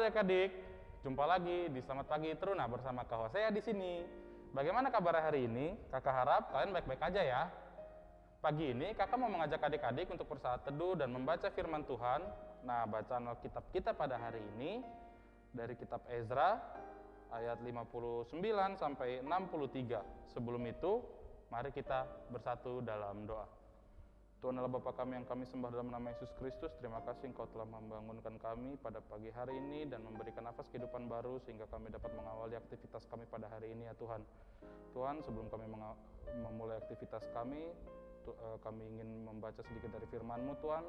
adik-adik, jumpa lagi di Selamat Pagi Teruna bersama Kak Hosea di sini. Bagaimana kabar hari ini? Kakak harap kalian baik-baik aja ya. Pagi ini kakak mau mengajak adik-adik untuk bersaat teduh dan membaca firman Tuhan. Nah, bacaan Alkitab kita pada hari ini dari kitab Ezra ayat 59 sampai 63. Sebelum itu, mari kita bersatu dalam doa. Tuhan adalah Bapa kami yang kami sembah dalam nama Yesus Kristus. Terima kasih Engkau telah membangunkan kami pada pagi hari ini dan memberikan nafas kehidupan baru sehingga kami dapat mengawali aktivitas kami pada hari ini ya Tuhan. Tuhan, sebelum kami memulai aktivitas kami, eh, kami ingin membaca sedikit dari firman-Mu Tuhan.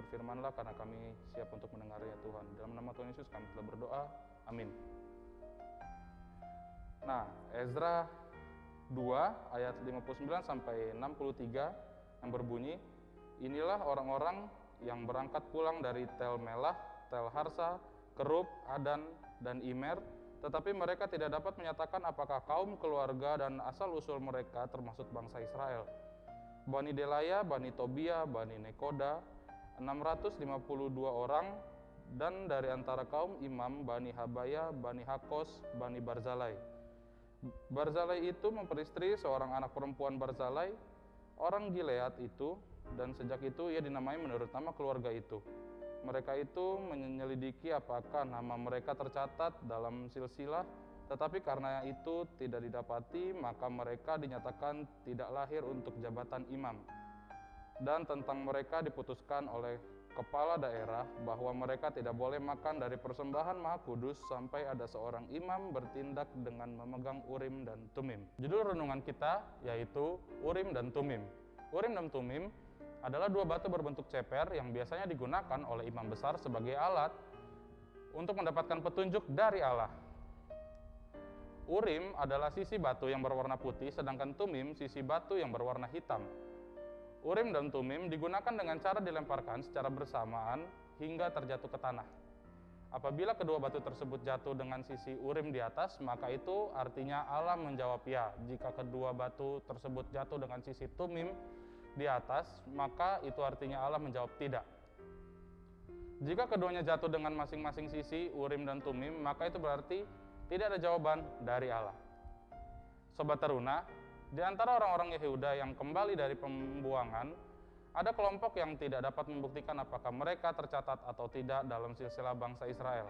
Berfirmanlah karena kami siap untuk mendengarnya Tuhan. Dalam nama Tuhan Yesus kami telah berdoa. Amin. Nah, Ezra 2 ayat 59 sampai 63 yang berbunyi, Inilah orang-orang yang berangkat pulang dari Tel Melah, Tel Harsa, Kerub, Adan, dan Imer, tetapi mereka tidak dapat menyatakan apakah kaum keluarga dan asal-usul mereka termasuk bangsa Israel. Bani Delaya, Bani Tobia, Bani Nekoda, 652 orang, dan dari antara kaum imam Bani Habaya, Bani Hakos, Bani Barzalai. Barzalai itu memperistri seorang anak perempuan Barzalai, orang Gilead itu dan sejak itu ia dinamai menurut nama keluarga itu. Mereka itu menyelidiki apakah nama mereka tercatat dalam silsilah, tetapi karena itu tidak didapati, maka mereka dinyatakan tidak lahir untuk jabatan imam. Dan tentang mereka diputuskan oleh kepala daerah bahwa mereka tidak boleh makan dari persembahan Maha Kudus sampai ada seorang imam bertindak dengan memegang Urim dan Tumim. Judul renungan kita yaitu Urim dan Tumim. Urim dan Tumim adalah dua batu berbentuk ceper yang biasanya digunakan oleh imam besar sebagai alat untuk mendapatkan petunjuk dari Allah. Urim adalah sisi batu yang berwarna putih, sedangkan Tumim sisi batu yang berwarna hitam. Urim dan Tumim digunakan dengan cara dilemparkan secara bersamaan hingga terjatuh ke tanah. Apabila kedua batu tersebut jatuh dengan sisi urim di atas, maka itu artinya Allah menjawab ya. Jika kedua batu tersebut jatuh dengan sisi tumim di atas, maka itu artinya Allah menjawab tidak. Jika keduanya jatuh dengan masing-masing sisi urim dan tumim, maka itu berarti tidak ada jawaban dari Allah. Sobat Teruna, di antara orang-orang Yehuda yang kembali dari pembuangan, ada kelompok yang tidak dapat membuktikan apakah mereka tercatat atau tidak dalam silsilah bangsa Israel.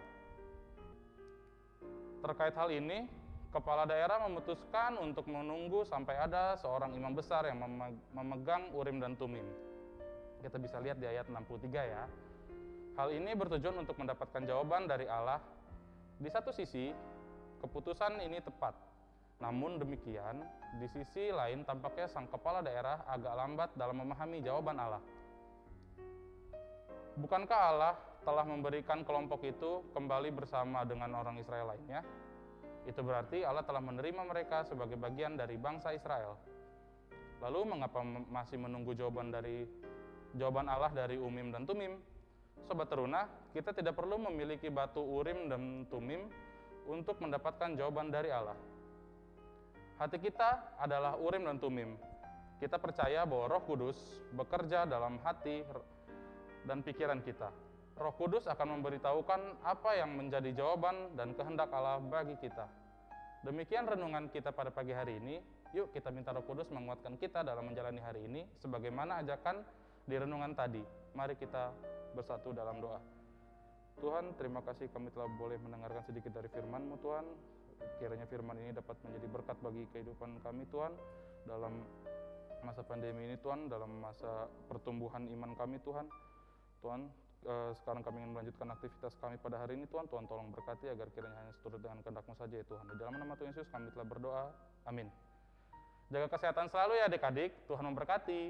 Terkait hal ini, kepala daerah memutuskan untuk menunggu sampai ada seorang imam besar yang memegang Urim dan Tumim. Kita bisa lihat di ayat 63 ya. Hal ini bertujuan untuk mendapatkan jawaban dari Allah. Di satu sisi, keputusan ini tepat namun demikian, di sisi lain tampaknya sang kepala daerah agak lambat dalam memahami jawaban Allah. Bukankah Allah telah memberikan kelompok itu kembali bersama dengan orang Israel lainnya? Itu berarti Allah telah menerima mereka sebagai bagian dari bangsa Israel. Lalu mengapa masih menunggu jawaban dari jawaban Allah dari Umim dan Tumim? Sobat teruna, kita tidak perlu memiliki batu Urim dan Tumim untuk mendapatkan jawaban dari Allah Hati kita adalah urim dan tumim. Kita percaya bahwa Roh Kudus bekerja dalam hati dan pikiran kita. Roh Kudus akan memberitahukan apa yang menjadi jawaban dan kehendak Allah bagi kita. Demikian renungan kita pada pagi hari ini. Yuk kita minta Roh Kudus menguatkan kita dalam menjalani hari ini sebagaimana ajakan di renungan tadi. Mari kita bersatu dalam doa. Tuhan, terima kasih kami telah boleh mendengarkan sedikit dari firman-Mu Tuhan. Kiranya firman ini dapat menjadi berkat bagi kehidupan kami Tuhan dalam masa pandemi ini Tuhan, dalam masa pertumbuhan iman kami Tuhan. Tuhan, eh, sekarang kami ingin melanjutkan aktivitas kami pada hari ini Tuhan. Tuhan tolong berkati agar kiranya hanya seturut dengan kehendak-Mu saja ya Tuhan. Di dalam nama Tuhan Yesus kami telah berdoa. Amin. Jaga kesehatan selalu ya adik-adik. Tuhan memberkati.